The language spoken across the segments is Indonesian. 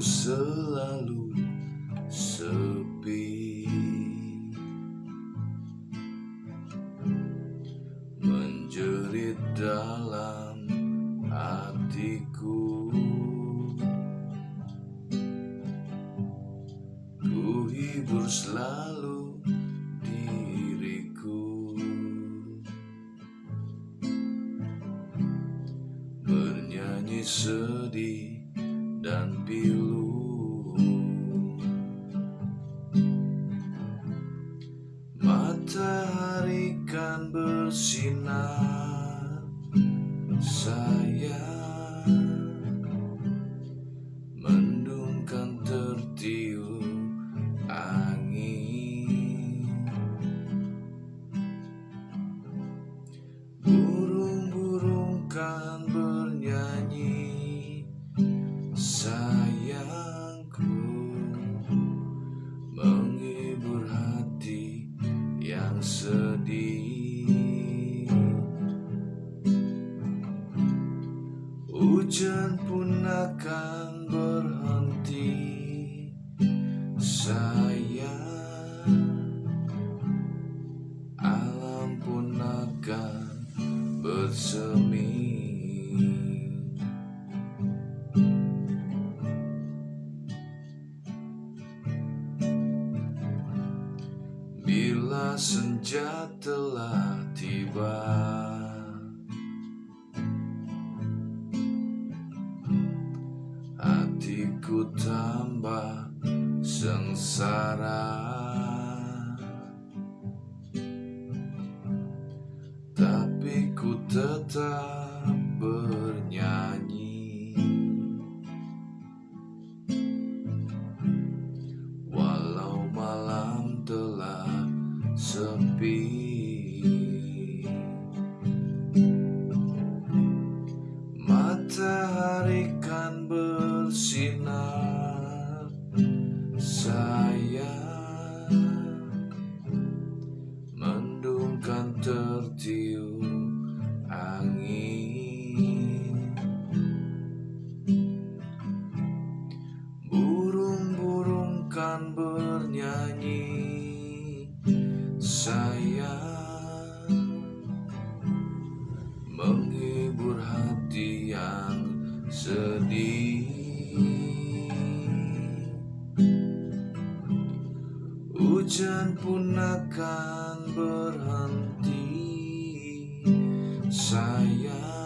selalu sepi. Menjerit dalam hatiku. Ku hibur selalu diriku. Bernyanyi sedih dan pilu Matahari kan bersinar Sayang sedih. Hujan pun akan berhenti Sayang. Alam pun akan bersemi senja telah tiba. Hatiku tambah sengsara. Tapi ku tetap bernyanyi sepi. Matahari kan bersinar Sayang Mendung kan tertiup hujan pun akan berhenti. Sayang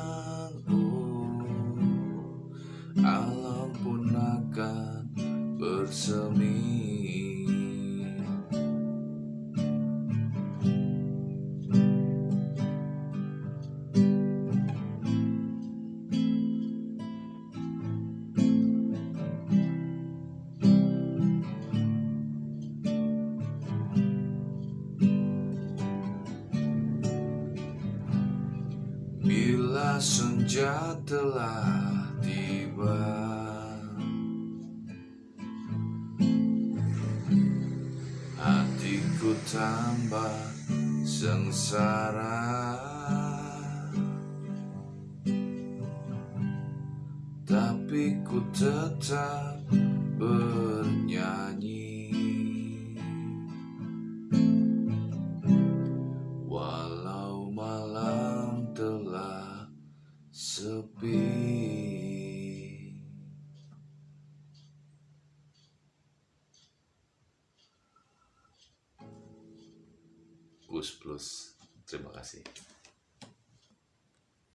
senja telah tiba. Hatiku tambah sengsara. Tapi ku tetap bernyanyi sepi. Gus Plus terima kasih